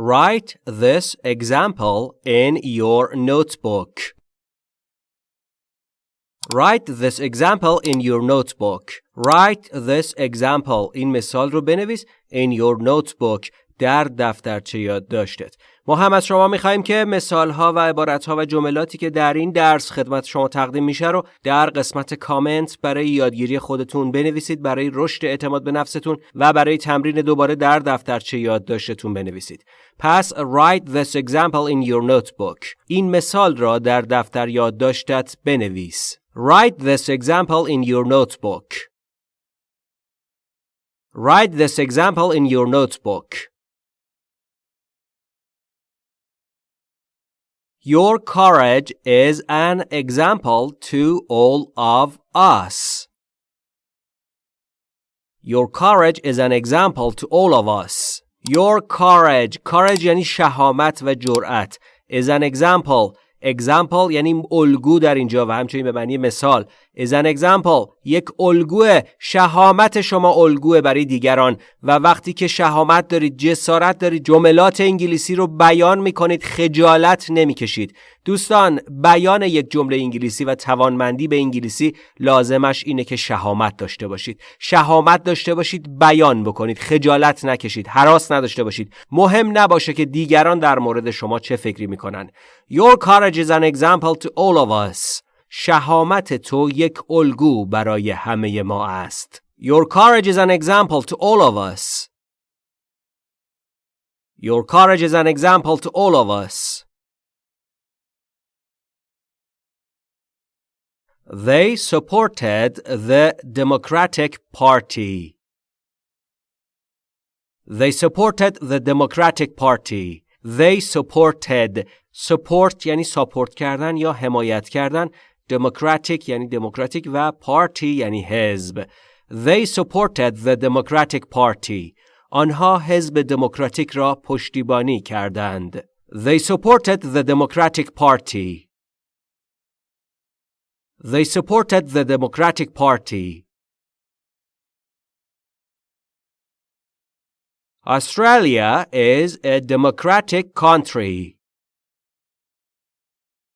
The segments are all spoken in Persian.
Write this example in your notebook. Write this example in your notebook. Write this example این مثال رو بنویس in your notebook در دفترچه یادداشتت. ما هم از شما می‌خواهیم که مثال ها و عبارت ها و جملاتی که در این درس خدمت شما تقدیم میشه رو در قسمت کامنت برای یادگیری خودتون بنویسید برای رشد اعتماد به نفستون و برای تمرین دوباره در دفترچه یادداشتتون بنویسید. پس write this example in your notebook. این مثال را در دفتر یادداشتت بنویس. Write this example in your notebook. Write this example in your notebook. Your courage is an example to all of us. Your courage is an example to all of us. Your courage courage یعنی شهامت و جرأت is an example example یعنی الگو در اینجا و همچنین به معنی مثال is an example یک الگوه شهامت شما الگوه برای دیگران و وقتی که شهامت دارید جسارت دارید جملات انگلیسی رو بیان می‌کنید خجالت نمی‌کشید. دوستان بیان یک جمله انگلیسی و توانمندی به انگلیسی لازمش اینه که شهامت داشته باشید. شهامت داشته باشید بیان بکنید خجالت نکشید حراس نداشته باشید. مهم نباشه که دیگران در مورد شما چه فکری می‌کنن. Your courage is an example to all of us. شهامت تو یک الگو برای همه ما است. Your courage is an example to all of us. Your courage is an example to all of us. They supported the Democratic Party. They supported the Democratic Party. They supported support یعنی ساپورت کردن یا حمایت کردن Democratic یعنی دموکراتیک و Party یعنی حزب. They supported the Democratic Party. آنها حزب دموکراتیک را پشتیبانی کردند. They supported the Democratic Party. They supported the Democratic Party. Australia is a democratic country.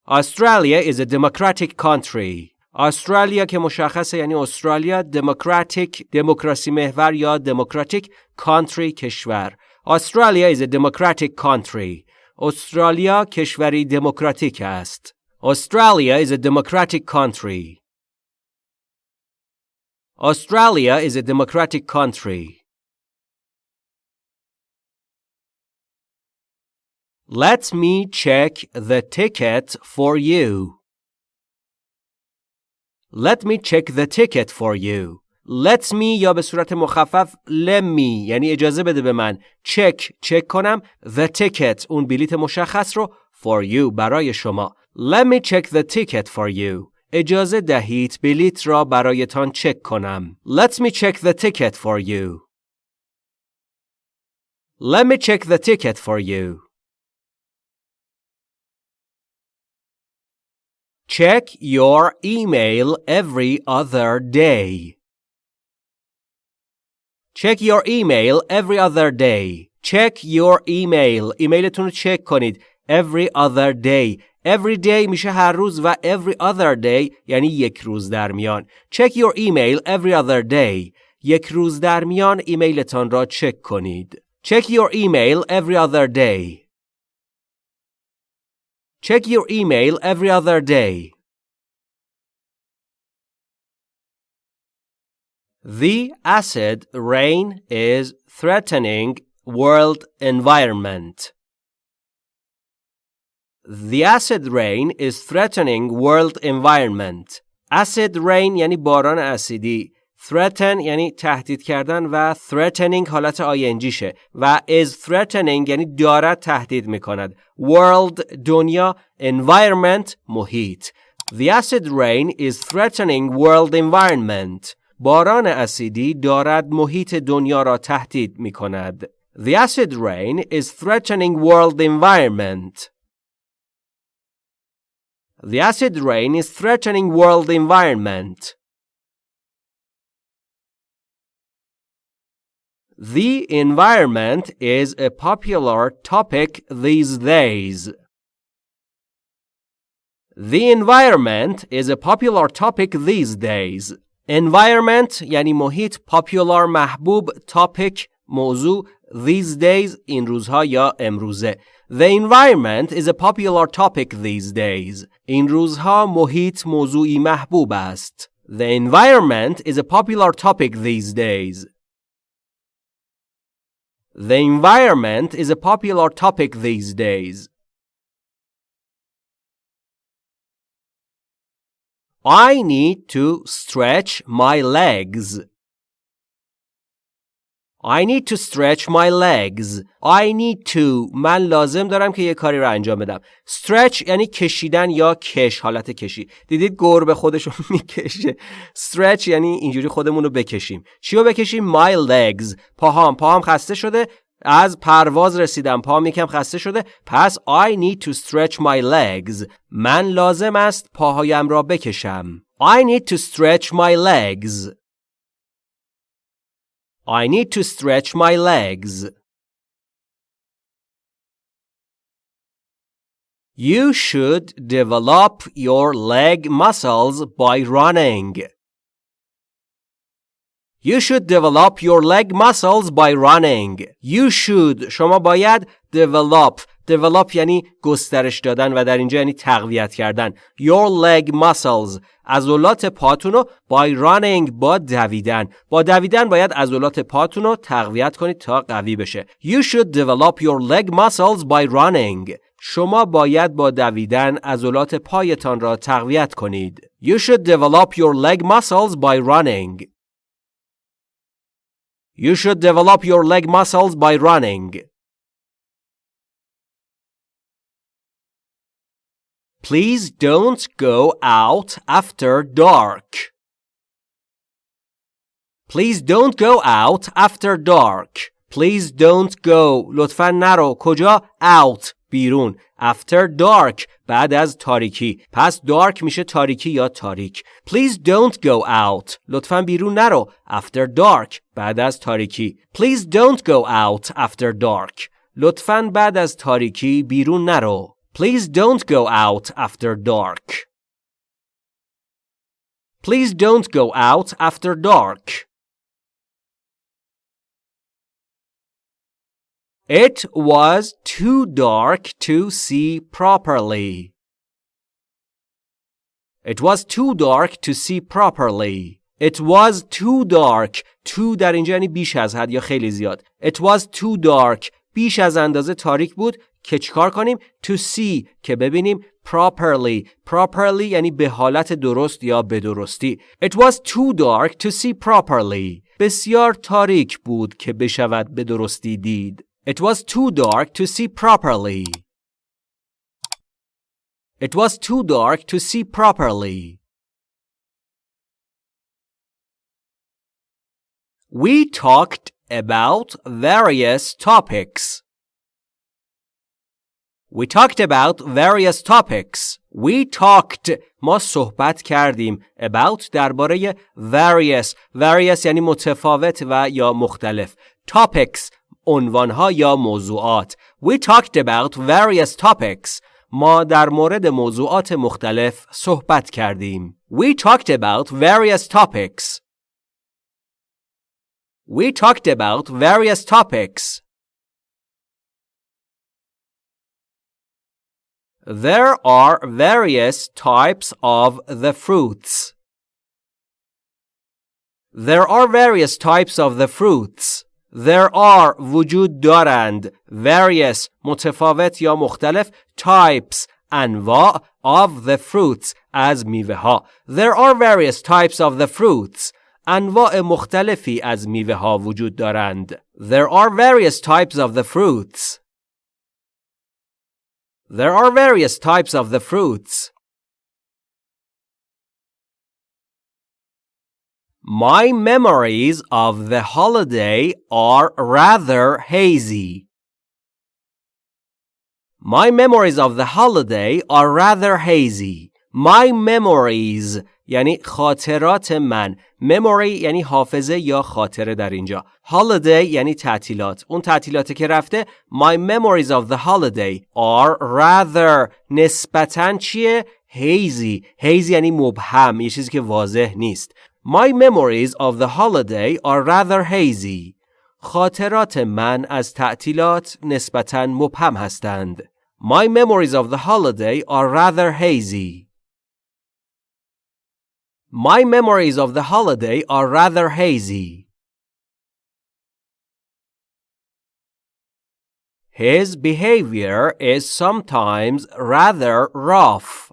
Australia is a democratic country. استرالیا که مشخصه یعنی استرالیا دموکراتیک دموکراسی محور یا دموکراتیک کانتری کشور استرالیا is a democratic country استرالیا کشوری دموکراتیک است Australia is a democratic country Australia is a democratic country Let me check the ticket for you. Let me check the ticket for you. Let me یا به صورت مخفف let me یعنی اجازه بده به من check چک کنم the ticket اون بلیت مشخص رو for you برای شما Let me check the ticket for you اجازه دهید بلیت را برایتان چک کنم Let me check the ticket for you Let me check the ticket for you Check your email every other day. Check your email every other day. Check your email. ایمیلتون رو چک کنید. Every other day. Every day میشه هر روز و every other day یعنی یک روز در میان. Check your email every other day. یک روز در میان ایمیلتان را چک کنید. Check your email every other day. Check your email every other day. The acid rain is threatening world environment. The acid rain is threatening world environment. acid rain یعنی باران اسیدی threaten یعنی تهدید کردن و threatening حالت شه و is threatening یعنی دارد تهدید می کند world دنیا environment محیط The acid rain is threatening world environment باران اسیدی دارد محیط دنیا را تهدید می کند The acid rain is threatening world environment The acid rain is threatening world environment The environment is a popular topic these days. The environment is a popular topic these days. Environment یعنی محیط popular محبوب topic موضوع these days این روزها یا امروزه The environment is a popular topic these days. این روزها محیط موضوعی محبوب است. The environment is a popular topic these days. the environment is a popular topic these days. I need to stretch my legs. I need to stretch my legs. I need to من لازم دارم که یه کاری رو انجام بدم. stretch یعنی کشیدن یا کش حالت کشی. دیدید گربه خودشو می‌کشه. stretch یعنی اینجوری خودمون رو بکشیم. چی رو بکشیم؟ my legs. پاهام پاهام خسته شده. از پرواز رسیدم پاهم یکم خسته شده پس I need to stretch my legs من لازم است پاهایم را بکشم I need to stretch my legs I need to stretch my legs. You should develop your leg muscles by running. You should develop your leg muscles by running. You should شما باید develop develop یعنی گسترش دادن و در اینجا یعنی تقویت کردن your leg muscles عضلات پاتون رو by running با دویدن با دویدن باید عضلات پاتون رو تقویت کنید تا قوی بشه you should develop your leg muscles by running شما باید با دویدن عضلات پایتان را تقویت کنید you should develop your leg muscles by running you should develop your leg muscles by running Please don't go out after dark. Please don't go out after dark. Please don't go. لطفا نرو. کجا؟ Out. بیرون. After dark. بعد از تاریکی. پس dark میشه تاریکی یا تاریک. Please don't go out. لطفا بیرون نرو. After dark. بعد از تاریکی. Please don't go out after dark. لطفا بعد از تاریکی بیرون نرو. Please don't go out after dark. Please don't go out after dark. It was too dark to see properly. It was too dark to see properly. It was too dark. Too در اینجا یعنی بیش از حد یا خیلی زیاد. It was too dark. بیش از اندازه تاریک بود که چیکار کنیم to see که ببینیم properly properly یعنی به حالت درست یا به درستی it was too dark to see properly بسیار تاریک بود که بشود به درستی دید it was too dark to see properly it was too dark to see properly We talked about various topics. We talked about various topics. We talked ما صحبت کردیم about درباره various various یعنی متفاوت و یا مختلف topics عنوانها یا موضوعات We talked about various topics ما در مورد موضوعات مختلف صحبت کردیم We talked about various topics We talked about various topics There are various types of the fruits. There are various types of the fruits. There are وجود دارند various متفاوت یا مختلف types انواع of the fruits از میوه ها. There are various types of the fruits. انواع مختلفی از میوه ها وجود دارند. There are various types of the fruits. There are various types of the fruits. My memories of the holiday are rather hazy. My memories of the holiday are rather hazy. My memories یعنی خاطرات من memory یعنی حافظه یا خاطره در اینجا holiday یعنی تعطیلات اون تعطیلاتی که رفته my memories of the holiday are rather نسبتا چیه hazy hazy یعنی مبهم یه چیزی که واضح نیست my memories of the holiday are rather hazy خاطرات من از تعطیلات نسبتا مبهم هستند my memories of the holiday are rather hazy My memories of the holiday are rather hazy. His behavior is sometimes rather rough.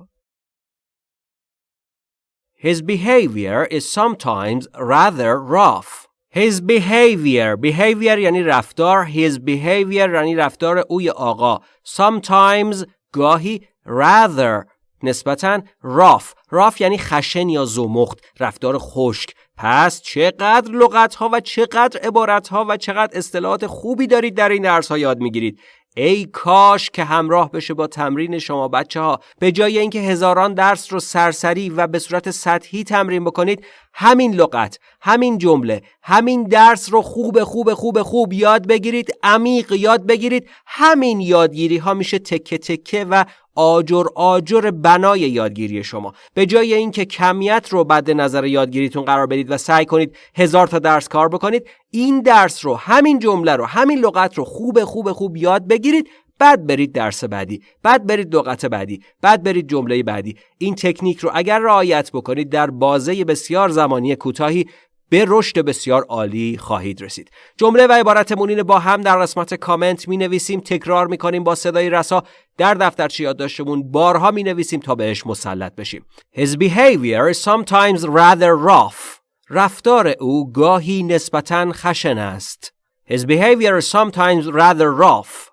His behavior is sometimes rather rough. His behavior behavior یعنی رفتار his behavior یعنی رفتار اوی آقا sometimes گاهی rather نسبتا راف. راف یعنی خشن یا زمخت رفتار خشک. پس چقدر لغت ها و چقدر عبارت ها و چقدر اصطلاحات خوبی دارید در این درس ها یاد می‌گیرید. ای کاش که همراه بشه با تمرین شما بچه ها به جای اینکه هزاران درس رو سرسری و به صورت سطحی تمرین بکنید همین لغت همین جمله همین درس رو خوب خوب خوب خوب یاد بگیرید عمیق یاد بگیرید. همین یادگیری ها میشه تکه تکه و آجر آجر بنای یادگیری شما. به جای اینکه کمیت رو بعد نظر یادگیریتون قرار بدید و سعی کنید هزار تا درس کار بکنید این درس رو همین جمله رو همین لغت رو خوب خوب خوب یاد بگیرید. بعد برید درس بعدی بعد برید لغت بعدی بعد برید جمله بعدی. این تکنیک رو اگر رعایت بکنید در بازه بسیار زمانی کوتاهی به رشد بسیار عالی خواهید رسید. جمله و عبارتمون با هم در قسمت کامنت می نویسیم تکرار می کنیم با صدای رسا. در دفترچه یادداشتمون بارها می نویسیم تا بهش مسلط بشیم. His behavior is sometimes rather rough. رفتار او گاهی نسبتا خشن است. His behavior is sometimes rather rough.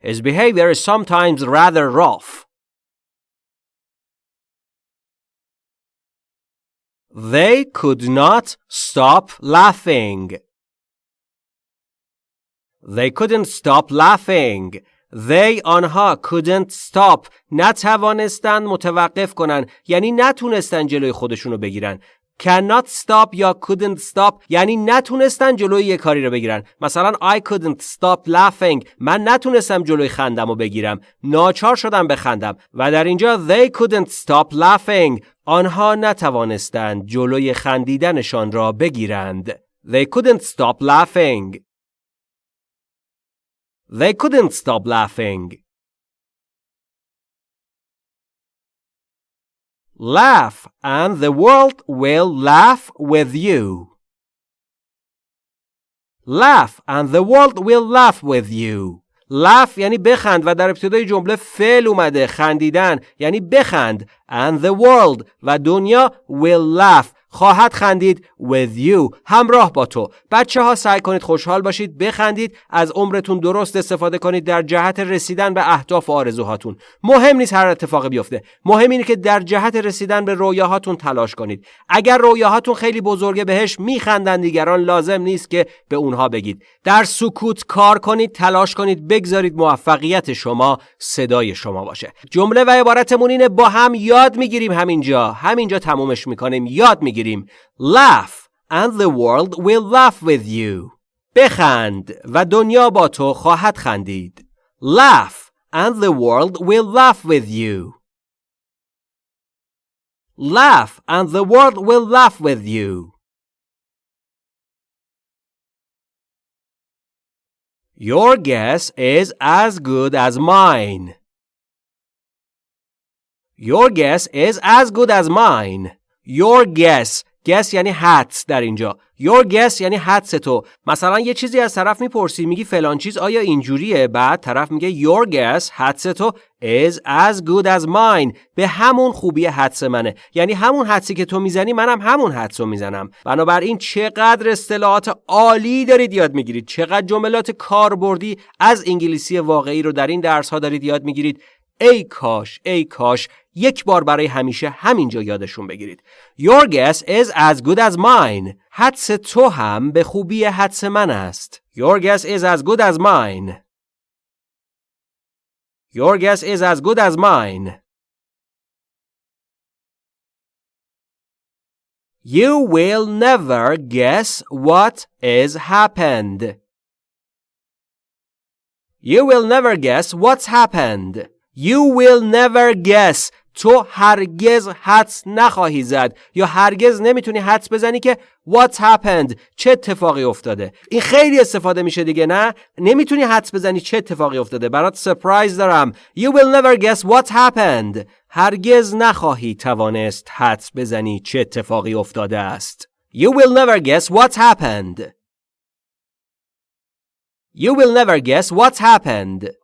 His behavior is sometimes rather rough They could not stop laughing. They couldn't stop laughing. They آنها couldn't stop نتوانستند متوقف کنن یعنی نتونستن جلوی خودشونو بگیرن cannot stop یا couldn't stop. یعنی نتونستن جلوی یه کاری رو بگیرن مثلا I couldn't stop laughing. من نتونستم جلوی خندم رو بگیرم ناچار شدم بخندم و در اینجا they couldn't stop laughing. آنها نتوانستند جلوی خندیدنشان را بگیرند they couldn't stop laughing. They couldn't stop laughing. Laugh and the world will laugh with you. Laugh and the world will laugh with you. laugh یعنی بخند و در ابتدای جمله فعل اومده خندیدن یعنی بخند and the world و دنیا will laugh خواهد خندید with you همراه با تو. بچه ها سعی کنید خوشحال باشید بخندید از عمرتون درست استفاده کنید در جهت رسیدن به اهداف و آرزوهاتون. مهم نیست هر اتفاقی بیفته. مهم اینه که در جهت رسیدن به رویاهاتون تلاش کنید. اگر رویاهاتون خیلی بزرگه بهش میخندن دیگران لازم نیست که به اونها بگید. در سکوت کار کنید تلاش کنید بگذارید موفقیت شما صدای شما باشه. جمله و عبارتمون اینه با هم یاد می‌گیریم همینجا. همینجا تمومش می‌کنیم. یاد می‌گیریم. بگیریم laugh and the world will laugh with you بخند و دنیا با تو خواهد خندید laugh and the world will laugh with you laugh and the world will laugh with you Your guess is as good as mine. Your guess is as good as mine. Your guess. Guess یعنی حدس در اینجا. Your guess یعنی حدس تو. مثلا یه چیزی از طرف می‌پرسی میگی فلان چیز آیا اینجوریه؟ بعد طرف میگه Your guess حدس تو is as good as mine. به همون خوبی حدس منه. یعنی همون حدسی که تو می‌زنی منم همون حدس رو می‌زنم. بنابراین چقدر اصطلاحات عالی دارید یاد می‌گیرید. چقدر جملات کاربردی از انگلیسی واقعی رو در این درس ها دارید یاد می‌گیرید. ای کاش ای کاش یک بار برای همیشه همینجا یادشون بگیرید Your guess is as good as mine حدس تو هم به خوبی حدس من است Your guess is as good as mine Your guess is as good as mine You will never guess what is happened. You will never guess what's happened. You will never guess. تو هرگز حدس نخواهی زد. یا هرگز نمی‌تونی حدس بزنی که what happened چه اتفاقی افتاده. این خیلی استفاده میشه دیگه نه؟ نمی‌تونی حدس بزنی چه اتفاقی افتاده. برات سپرایز دارم. You will never guess what happened. هرگز نخواهی توانست حدس بزنی چه اتفاقی افتاده است. You will never guess what happened. You will never guess what happened.